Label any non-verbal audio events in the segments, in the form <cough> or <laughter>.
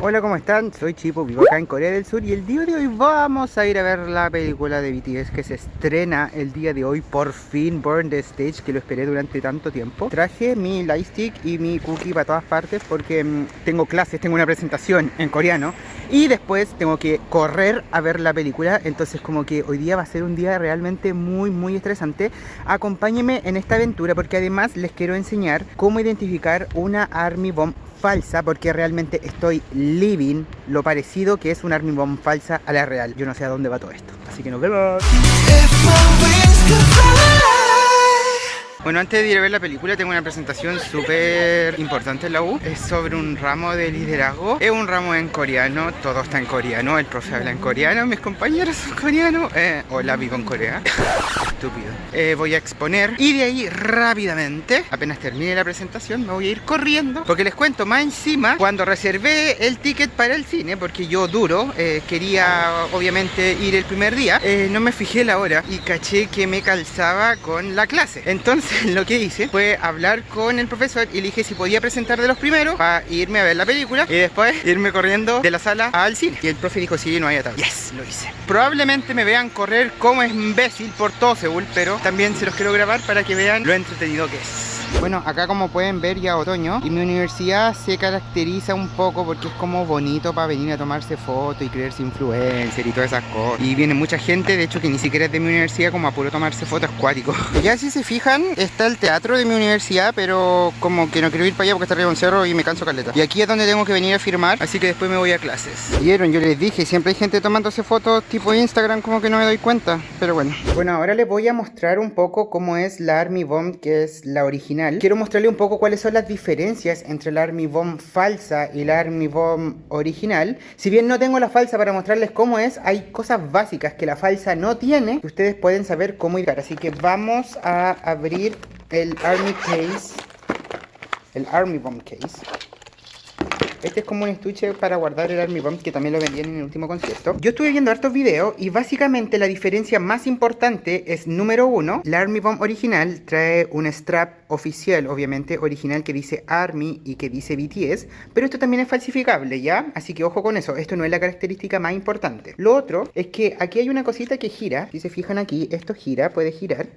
Hola, ¿cómo están? Soy Chipo, vivo acá en Corea del Sur y el día de hoy vamos a ir a ver la película de BTS que se estrena el día de hoy, por fin, Burn the Stage, que lo esperé durante tanto tiempo. Traje mi lightstick y mi cookie para todas partes porque mm, tengo clases, tengo una presentación en coreano y después tengo que correr a ver la película, entonces como que hoy día va a ser un día realmente muy muy estresante. Acompáñenme en esta aventura porque además les quiero enseñar cómo identificar una Army Bomb falsa porque realmente estoy living lo parecido que es un Army Bomb falsa a la real. Yo no sé a dónde va todo esto. Así que nos vemos. Bueno, antes de ir a ver la película tengo una presentación súper importante en la U. Es sobre un ramo de liderazgo. Es un ramo en coreano, todo está en coreano El profe habla en coreano, mis compañeros son coreanos. Eh, Hola, vivo en Corea. <laughs> Estúpido. Eh, Voy a exponer y de ahí rápidamente Apenas termine la presentación me voy a ir corriendo Porque les cuento, más encima Cuando reservé el ticket para el cine Porque yo duro, eh, quería obviamente ir el primer día eh, No me fijé la hora y caché que me calzaba con la clase. Entonces <laughs> lo que hice fue hablar con el profesor y le dije si podía presentar de los primeros para irme a ver la película y después irme corriendo de la sala al cine. Y el profe dijo sí, no hay atado. Yes, lo hice. Probablemente me vean correr como imbécil por todo Seúl, pero también se los quiero grabar para que vean lo entretenido que es. Bueno, acá como pueden ver ya otoño y mi universidad se caracteriza un poco porque es como bonito para venir a tomarse fotos y creerse influencer y todas esas cosas. Y viene mucha gente, de hecho que ni siquiera es de mi universidad como a puro tomarse fotos acuáticos. <laughs> Ya si se fijan, está el teatro de mi universidad, pero como que no quiero ir para allá porque está arriba un cerro y me canso caleta. Y aquí es donde tengo que venir a firmar, así que después me voy a clases. Vieron, yo les dije, siempre hay gente tomándose fotos tipo Instagram como que no me doy cuenta, pero bueno. Bueno, ahora les voy a mostrar un poco cómo es la Army Bomb, que es la original quiero mostrarle un poco cuáles son las diferencias entre la Army Bomb falsa y la Army Bomb original. Si bien no tengo la falsa para mostrarles cómo es, hay cosas básicas que la falsa no tiene que ustedes pueden saber cómo ir. Así que vamos a abrir el Army Case, el Army Bomb Case. Este es como un estuche para guardar el Army Bomb que también lo vendían en el último concierto. Yo estuve viendo hartos videos y básicamente la diferencia más importante es número uno, la Army Bomb original trae un strap oficial, obviamente original que dice Army y que dice BTS, pero esto también es falsificable, ¿ya? Así que ojo con eso, esto no es la característica más importante. Lo otro es que aquí hay una cosita que gira, si se fijan aquí, esto gira, puede girar,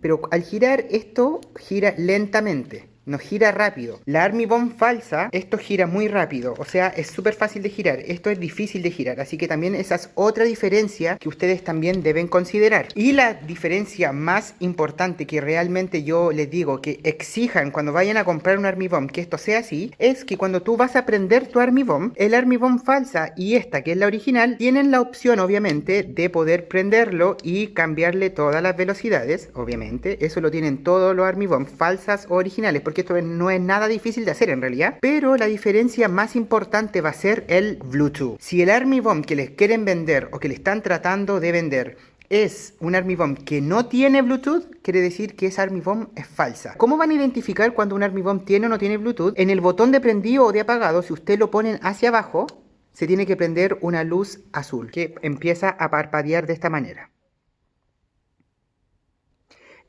pero al girar esto gira lentamente no gira rápido. La Army Bomb falsa, esto gira muy rápido, o sea, es súper fácil de girar, esto es difícil de girar, así que también esa es otra diferencia que ustedes también deben considerar. Y la diferencia más importante que realmente yo les digo que exijan cuando vayan a comprar un Army Bomb que esto sea así, es que cuando tú vas a prender tu Army Bomb, el Army Bomb falsa y esta que es la original, tienen la opción obviamente de poder prenderlo y cambiarle todas las velocidades, obviamente, eso lo tienen todos los Army Bomb falsas o originales, porque esto no es nada difícil de hacer en realidad, pero la diferencia más importante va a ser el Bluetooth. Si el Army Bomb que les quieren vender o que le están tratando de vender es un Army Bomb que no tiene Bluetooth, quiere decir que esa Army Bomb es falsa. ¿Cómo van a identificar cuando un Army Bomb tiene o no tiene Bluetooth? En el botón de prendido o de apagado, si usted lo ponen hacia abajo, se tiene que prender una luz azul que empieza a parpadear de esta manera.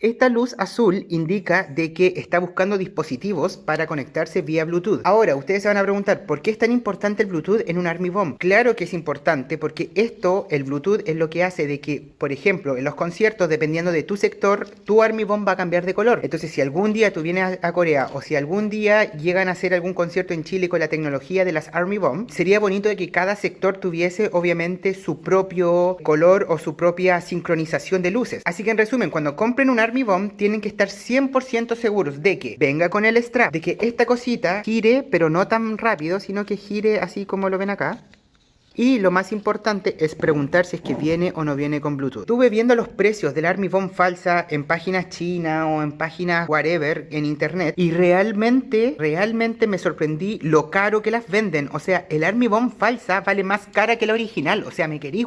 Esta luz azul indica de que está buscando dispositivos para conectarse vía Bluetooth. Ahora, ustedes se van a preguntar, ¿por qué es tan importante el Bluetooth en un Army Bomb? Claro que es importante porque esto, el Bluetooth, es lo que hace de que, por ejemplo, en los conciertos, dependiendo de tu sector, tu Army Bomb va a cambiar de color. Entonces, si algún día tú vienes a Corea o si algún día llegan a hacer algún concierto en Chile con la tecnología de las Army Bomb, sería bonito de que cada sector tuviese, obviamente, su propio color o su propia sincronización de luces. Así que, en resumen, cuando compren un Army Army Bomb tienen que estar 100% seguros de que venga con el strap, de que esta cosita gire, pero no tan rápido, sino que gire así como lo ven acá. Y lo más importante es preguntar si es que viene o no viene con Bluetooth. Estuve viendo los precios del Army Bomb falsa en páginas chinas o en páginas whatever en internet y realmente, realmente me sorprendí lo caro que las venden. O sea, el Army Bomb falsa vale más cara que la original. O sea, me querí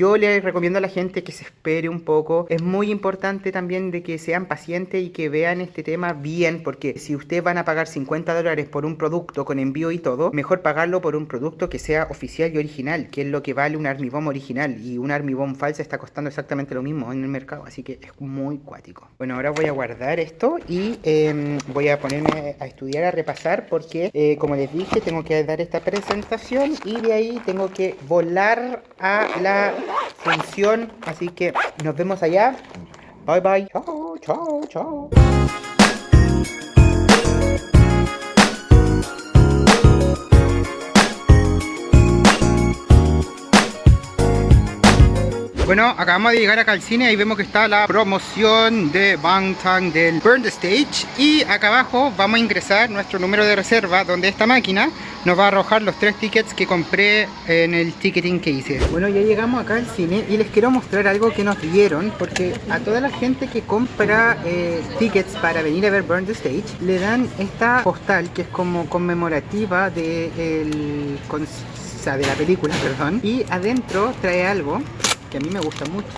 Yo les recomiendo a la gente que se espere un poco. Es muy importante también de que sean pacientes y que vean este tema bien, porque si ustedes van a pagar 50 dólares por un producto con envío y todo, mejor pagarlo por un producto que sea oficial y original, que es lo que vale un Army original. Y un Army Bomb falsa está costando exactamente lo mismo en el mercado, así que es muy cuático. Bueno, ahora voy a guardar esto y em, voy a ponerme a estudiar, a repasar, porque eh, como les dije, tengo que dar esta presentación y de ahí tengo que volar a la función. Así que nos vemos allá. Bye bye. Chao. Bueno, acabamos de llegar acá al cine, ahí vemos que está la promoción de Bangtan del Burn the Stage y acá abajo vamos a ingresar nuestro número de reserva donde esta máquina nos va a arrojar los tres tickets que compré en el ticketing que hice. Bueno, ya llegamos acá al cine y les quiero mostrar algo que nos dieron porque a toda la gente que compra eh, tickets para venir a ver Burn the Stage le dan esta postal que es como conmemorativa de, el, de la película, <laughs> perdón, y adentro trae algo que a mí me gusta mucho.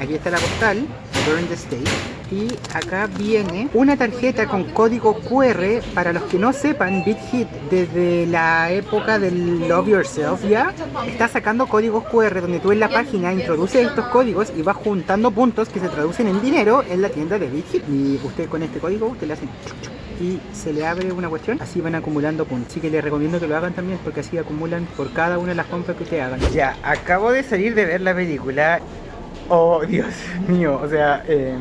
Aquí está la postal, Burn the State. Y acá viene una tarjeta con código QR. Para los que no sepan, BitHit desde la época del Love Yourself ya está sacando códigos QR donde tú en la página introduces estos códigos y vas juntando puntos que se traducen en dinero en la tienda de BitHit. Y usted con este código, usted le hace y se le abre una cuestión, así van acumulando puntos. Así que les recomiendo que lo hagan también porque así acumulan por cada una de las compras que te hagan. Ya, acabo de salir de ver la película. Oh, Dios <laughs> mío, o sea, eh,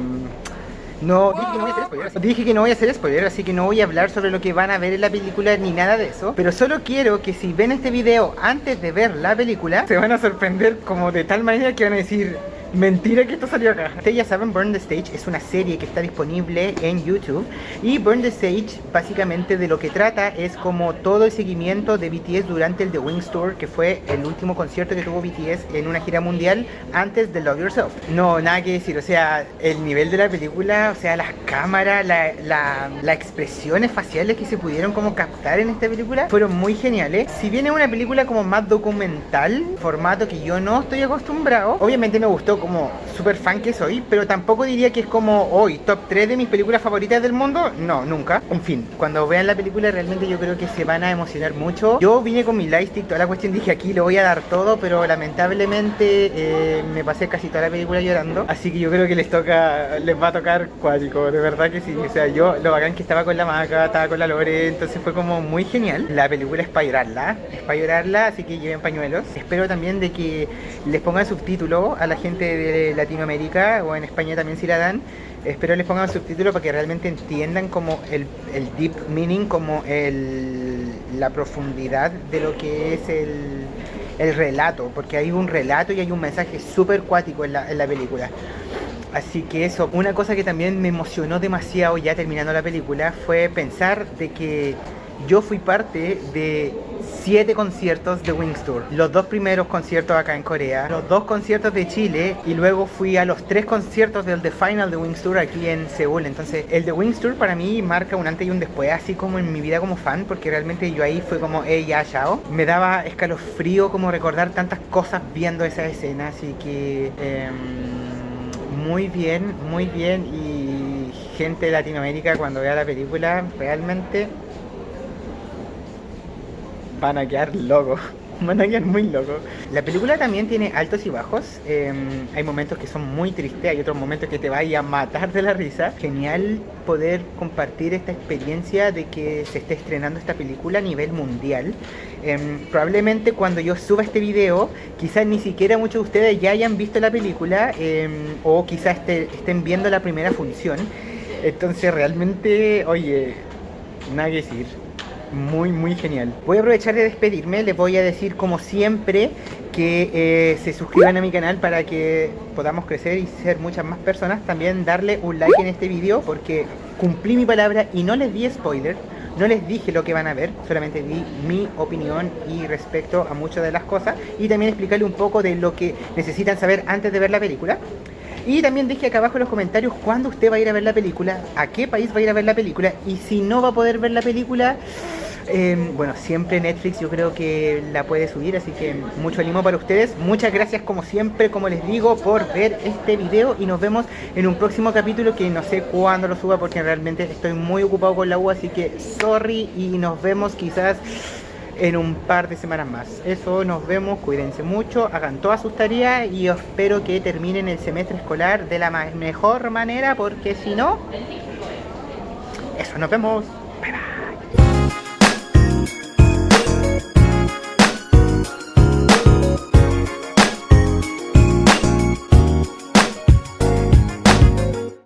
no, dije que no voy a hacer spoiler. Dije que no voy a hacer spoiler, así que no voy a hablar sobre lo que van a ver en la película ni nada de eso. Pero solo quiero que si ven este video antes de ver la película, se van a sorprender como de tal manera que van a decir, Mentira que esto salió acá. Ustedes ya saben, Burn the Stage es una serie que está disponible en YouTube. Y Burn the Stage básicamente de lo que trata es como todo el seguimiento de BTS durante el The Wings Tour, que fue el último concierto que tuvo BTS en una gira mundial antes de Love Yourself. No, nada que decir, o sea, el nivel de la película, o sea, las cámaras, las la, expresiones faciales que se pudieron como captar en esta película fueron muy geniales. Si bien es una película como más documental, formato que yo no estoy acostumbrado, obviamente me gustó como super fan que soy, pero tampoco diría que es como hoy, top 3 de mis películas favoritas del mundo. No, nunca. En fin, cuando vean la película realmente yo creo que se van a emocionar mucho. Yo vine con mi lightstick, toda la cuestión dije aquí le voy a dar todo, pero lamentablemente eh, me pasé casi toda la película llorando. Así que yo creo que les toca, les va a tocar cuático, de verdad que sí. O sea, yo lo bacán que estaba con la maca, estaba con la Lore, entonces fue como muy genial. La película es para llorarla, es para llorarla, así que lleven pañuelos. Espero también de que les pongan subtítulo a la gente de Latinoamérica o en España también si la dan. Espero les pongan subtítulos para que realmente entiendan como el, deep meaning, como el, la profundidad de lo que es el, el relato, porque hay un relato y hay un mensaje súper cuático en la, en la película. Así que eso, una cosa que también me emocionó demasiado ya terminando la película fue pensar de que yo fui parte de siete conciertos de Wings Tour. Los dos primeros conciertos acá en Corea, los dos conciertos de Chile y luego fui a los tres conciertos del The Final de Wings Tour aquí en Seúl. Entonces el de Wings Tour para mí marca un antes y un después, así como en mi vida como fan, porque realmente yo ahí fue como, hey, ya, chao. Me daba escalofrío como recordar tantas cosas viendo esa escena, así que em, muy bien, muy bien y gente de Latinoamérica cuando vea la película realmente van a quedar locos. <laughs> Van a quedar muy locos. La película también tiene altos y bajos. Em, hay momentos que son muy tristes, hay otros momentos que te vaya a matar de la risa. Genial poder compartir esta experiencia de que se esté estrenando esta película a nivel mundial. Em, probablemente cuando yo suba este video, quizás ni siquiera muchos de ustedes ya hayan visto la película em, o quizás estén viendo la primera función. Entonces realmente, oye, nada que decir muy muy genial. Voy a aprovechar de despedirme, les voy a decir como siempre que eh, se suscriban a mi canal para que podamos crecer y ser muchas más personas. También darle un like en este video porque cumplí mi palabra y no les di spoiler. No les dije lo que van a ver, solamente di mi opinión y respecto a muchas de las cosas y también explicarle un poco de lo que necesitan saber antes de ver la película. Y también dije acá abajo en los comentarios cuándo usted va a ir a ver la película, a qué país va a ir a ver la película y si no va a poder ver la película, Em, bueno, siempre Netflix yo creo que la puede subir, así que mucho ánimo para ustedes. Muchas gracias como siempre, como les digo, por ver este video y nos vemos en un próximo capítulo que no sé cuándo lo suba porque realmente estoy muy ocupado con la U, así que sorry y nos vemos quizás en un par de semanas más. Eso, nos vemos, cuídense mucho, hagan todas sus tareas y espero que terminen el semestre escolar de la mejor manera porque si no, eso, nos vemos.